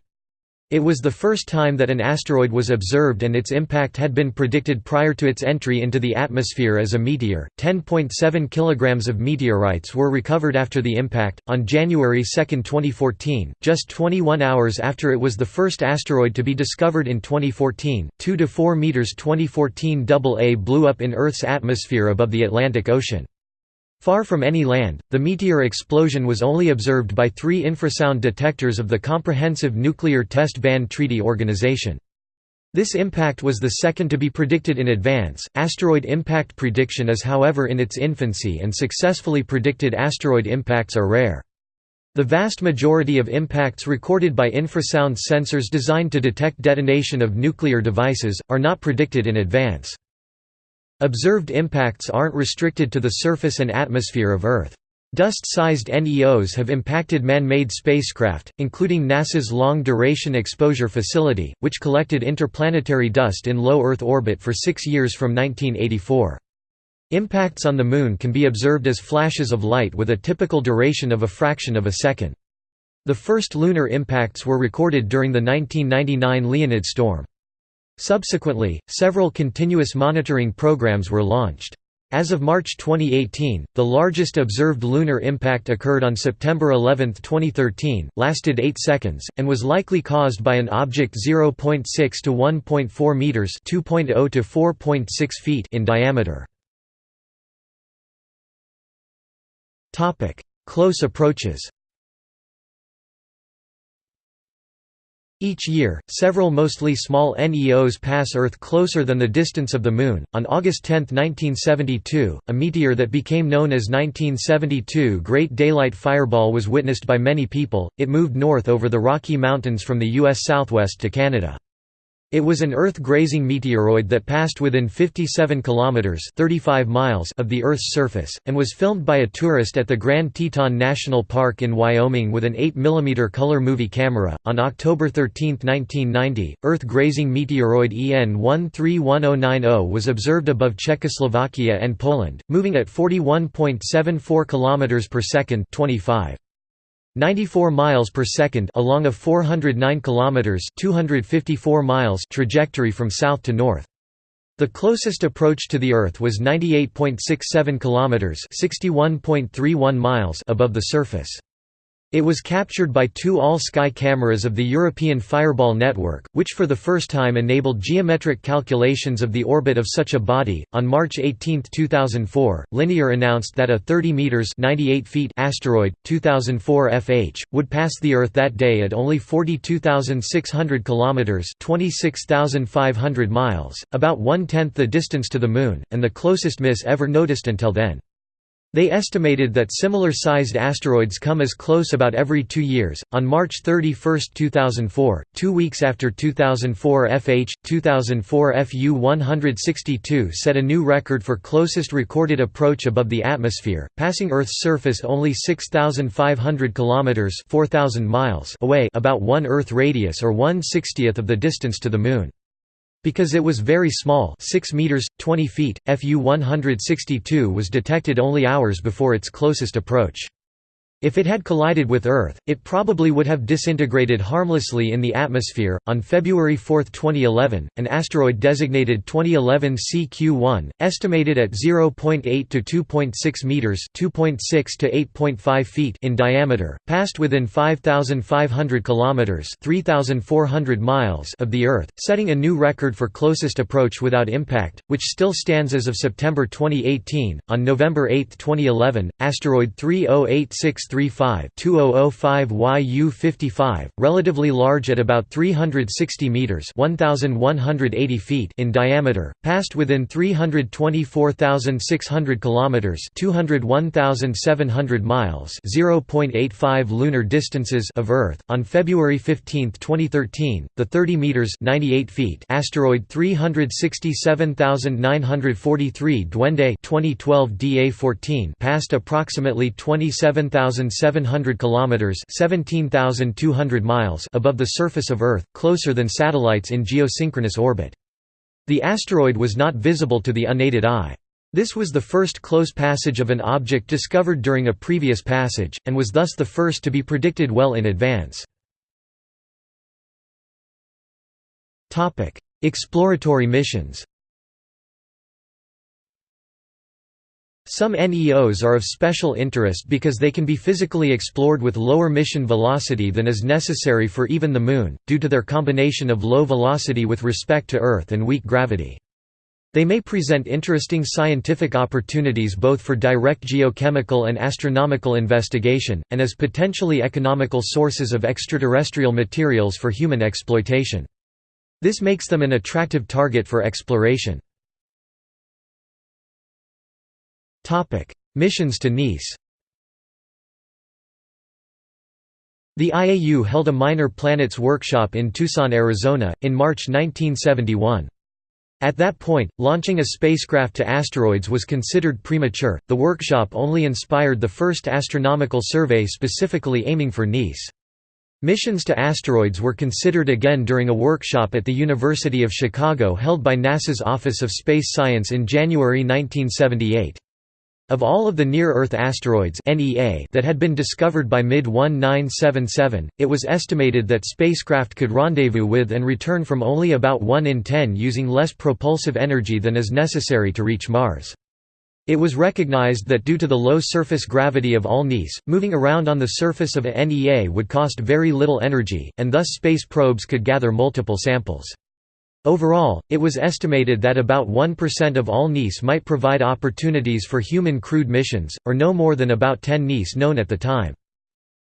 Speaker 1: It was the first time that an asteroid was observed and its impact had been predicted prior to its entry into the atmosphere as a meteor. 10.7 kilograms of meteorites were recovered after the impact on January 2, 2014, just 21 hours after it was the first asteroid to be discovered in 2014. 2 to 4 meters 2014 AA blew up in Earth's atmosphere above the Atlantic Ocean. Far from any land, the meteor explosion was only observed by three infrasound detectors of the Comprehensive Nuclear Test Ban Treaty Organization. This impact was the second to be predicted in advance. Asteroid impact prediction is, however, in its infancy, and successfully predicted asteroid impacts are rare. The vast majority of impacts recorded by infrasound sensors designed to detect detonation of nuclear devices, are not predicted in advance. Observed impacts aren't restricted to the surface and atmosphere of Earth. Dust-sized NEOs have impacted man-made spacecraft, including NASA's Long Duration Exposure Facility, which collected interplanetary dust in low Earth orbit for six years from 1984. Impacts on the Moon can be observed as flashes of light with a typical duration of a fraction of a second. The first lunar impacts were recorded during the 1999 Leonid storm. Subsequently, several continuous monitoring programs were launched. As of March 2018, the largest observed lunar impact occurred on September 11, 2013, lasted 8 seconds, and was likely caused by an object 0.6 to 1.4 meters (2.0 to 4.6 feet) in diameter. Topic: Close approaches. Each year, several mostly small NEOs pass Earth closer than the distance of the Moon. On August 10, 1972, a meteor that became known as 1972 Great Daylight Fireball was witnessed by many people. It moved north over the Rocky Mountains from the U.S. southwest to Canada. It was an Earth-grazing meteoroid that passed within 57 kilometers (35 miles) of the Earth's surface and was filmed by a tourist at the Grand Teton National Park in Wyoming with an 8 mm color movie camera. On October 13, 1990, Earth-grazing meteoroid EN 131090 was observed above Czechoslovakia and Poland, moving at 41.74 kilometers per second (25 94 miles per second along a 409 kilometers 254 miles trajectory from south to north. The closest approach to the Earth was 98.67 kilometers 61.31 miles above the surface. It was captured by two all-sky cameras of the European Fireball network, which for the first time enabled geometric calculations of the orbit of such a body. On March 18, 2004, Linear announced that a 30 meters (98 feet) asteroid, 2004 FH, would pass the Earth that day at only 42,600 kilometers (26,500 miles), about one-tenth the distance to the Moon, and the closest miss ever noticed until then. They estimated that similar sized asteroids come as close about every two years. On March 31, 2004, two weeks after 2004 FH, 2004 FU 162 set a new record for closest recorded approach above the atmosphere, passing Earth's surface only 6,500 kilometers (4,000 miles) away, about one Earth radius or one sixtieth of the distance to the Moon. Because it was very small 6 meters, 20 feet, FU-162 was detected only hours before its closest approach. If it had collided with Earth, it probably would have disintegrated harmlessly in the atmosphere. On February 4, 2011, an asteroid designated 2011 CQ1, estimated at 0.8 to 2.6 meters (2.6 to 8.5 feet) in diameter, passed within 5,500 kilometers (3,400 miles) of the Earth, setting a new record for closest approach without impact, which still stands as of September 2018. On November 8, 2011, asteroid 3086 2005 YU-55, relatively large at about 360 meters (1180 feet) in diameter, passed within 324,600 kilometers (201,700 miles) (0.85 lunar distances) of Earth. On February 15, 2013, the 30 meters (98 feet) asteroid 367943 Duende 2012 DA14 passed approximately 27,000 1,700 kilometers (17,200 miles) above the surface of Earth, closer than satellites in geosynchronous orbit. The asteroid was not visible to the unaided eye. This was the first close passage of an object discovered during a previous passage, and was thus the first to be predicted well in advance. Exploratory missions Some NEOs are of special interest because they can be physically explored with lower mission velocity than is necessary for even the Moon, due to their combination of low velocity with respect to Earth and weak gravity. They may present interesting scientific opportunities both for direct geochemical and astronomical investigation, and as potentially economical sources of extraterrestrial materials for human exploitation. This makes them an attractive target for exploration. Missions to NEAs The IAU held a Minor Planets workshop in Tucson, Arizona, in March 1971. At that point, launching a spacecraft to asteroids was considered premature. The workshop only inspired the first astronomical survey specifically aiming for NEAs. Missions to asteroids were considered again during a workshop at the University of Chicago held by NASA's Office of Space Science in January 1978. Of all of the near-Earth asteroids that had been discovered by mid-1977, it was estimated that spacecraft could rendezvous with and return from only about 1 in 10 using less propulsive energy than is necessary to reach Mars. It was recognized that due to the low surface gravity of All-NEAs, moving around on the surface of a NEA would cost very little energy, and thus space probes could gather multiple samples. Overall, it was estimated that about 1% of all NEAs might provide opportunities for human crewed missions, or no more than about 10 NEAs known at the time.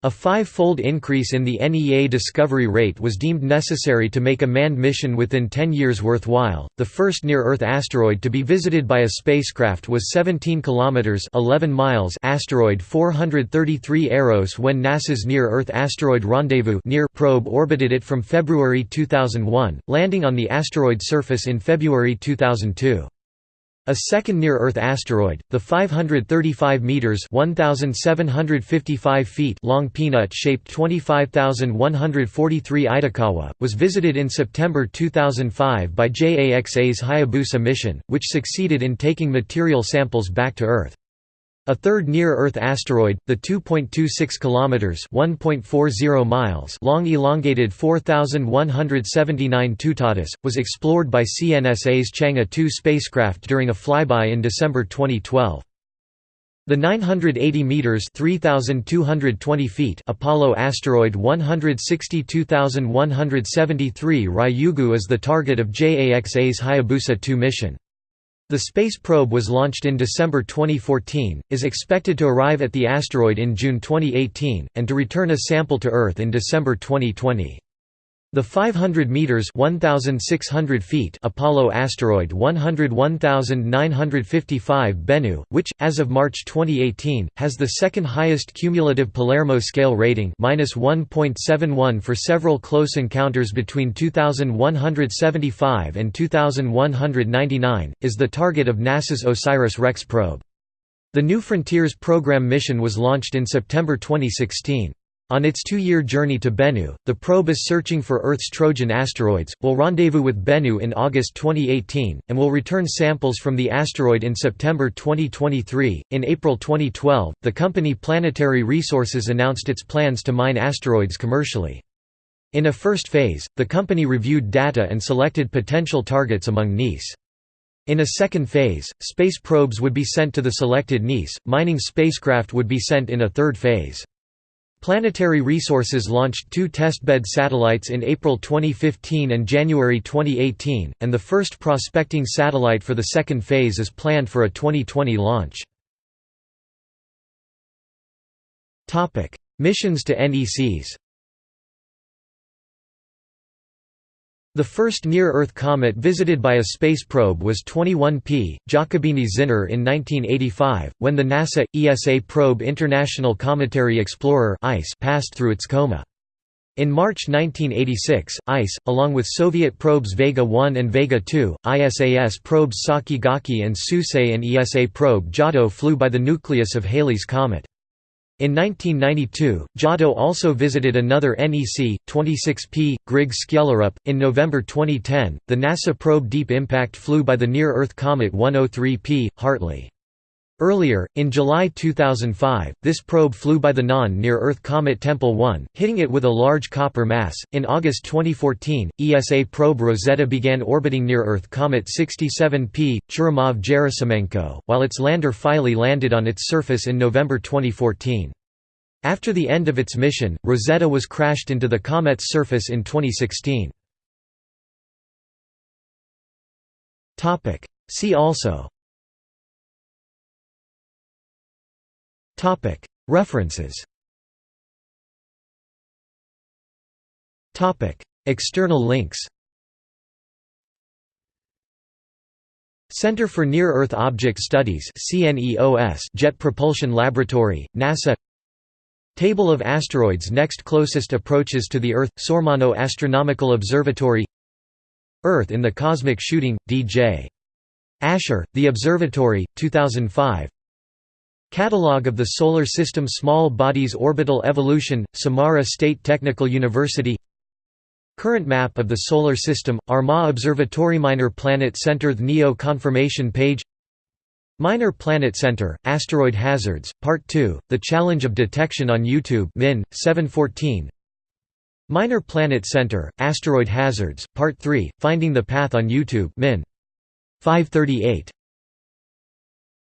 Speaker 1: A five-fold increase in the NEA discovery rate was deemed necessary to make a manned mission within 10 years worthwhile. The first near-Earth asteroid to be visited by a spacecraft was 17 kilometers (11 miles) asteroid 433 Eros when NASA's Near-Earth Asteroid Rendezvous (NEAR) probe orbited it from February 2001, landing on the asteroid surface in February 2002. A second near-Earth asteroid, the 535 meters (1755 feet) long peanut-shaped 25143 Itokawa, was visited in September 2005 by JAXA's Hayabusa mission, which succeeded in taking material samples back to Earth. A third near-Earth asteroid, the 2.26 kilometers (1.40 miles) long elongated 4179 Tutatis, was explored by CNSA's Chang'e 2 spacecraft during a flyby in December 2012. The 980 meters (3220 feet) Apollo asteroid 162173 Ryugu is the target of JAXA's Hayabusa 2 mission. The space probe was launched in December 2014, is expected to arrive at the asteroid in June 2018, and to return a sample to Earth in December 2020. The 500 meters (1600 feet) Apollo asteroid 101955 Bennu, which as of March 2018 has the second highest cumulative Palermo scale rating (-1.71 for several close encounters between 2175 and 2199), is the target of NASA's OSIRIS-REx probe. The New Frontiers program mission was launched in September 2016. On its two-year journey to Bennu, the probe is searching for Earth's Trojan asteroids, will rendezvous with Bennu in August 2018, and will return samples from the asteroid in September 2023. In April 2012, the company Planetary Resources announced its plans to mine asteroids commercially. In a first phase, the company reviewed data and selected potential targets among NEAs. In a second phase, space probes would be sent to the selected NEAs, mining spacecraft would be sent in a third phase. Planetary Resources launched two testbed satellites in April 2015 and January 2018, and the first prospecting satellite for the second phase is planned for a 2020 launch. Missions to NECs The first near-Earth comet visited by a space probe was 21P, Giacobini-Zinner in 1985, when the NASA, ESA probe International Cometary Explorer passed through its coma. In March 1986, ICE, along with Soviet probes Vega 1 and Vega 2, ISAS probes Saki-Gake and Suisei and ESA probe Giotto flew by the nucleus of Halley's Comet. In 1992, Giotto also visited another NEC, 26P, Griggs Skjellerup. In November 2010, the NASA probe Deep Impact flew by the near Earth comet 103P, Hartley. Earlier, in July 2005, this probe flew by the non-near-Earth comet Tempel 1, hitting it with a large copper mass. In August 2014, ESA probe Rosetta began orbiting near-Earth comet 67P, Churyumov-Gerasimenko, while its lander Philae landed on its surface in November 2014. After the end of its mission, Rosetta was crashed into the comet's surface in 2016. See also References. External links. Center for Near-Earth Object Studies Jet Propulsion Laboratory, NASA. Table of asteroids next closest approaches to the Earth – Sormano Astronomical Observatory. Earth in the Cosmic Shooting, D.J. Asher, The Observatory, 2005 Catalogue of the Solar System Small Bodies Orbital Evolution, Samara State Technical University. Current map of the Solar System, Armagh Observatory Minor Planet Center The NEO confirmation page. Minor Planet Center, Asteroid Hazards, Part 2, The Challenge of Detection on YouTube Min, 714 Minor Planet Center, Asteroid Hazards, Part 3, Finding the Path on YouTube Min. 538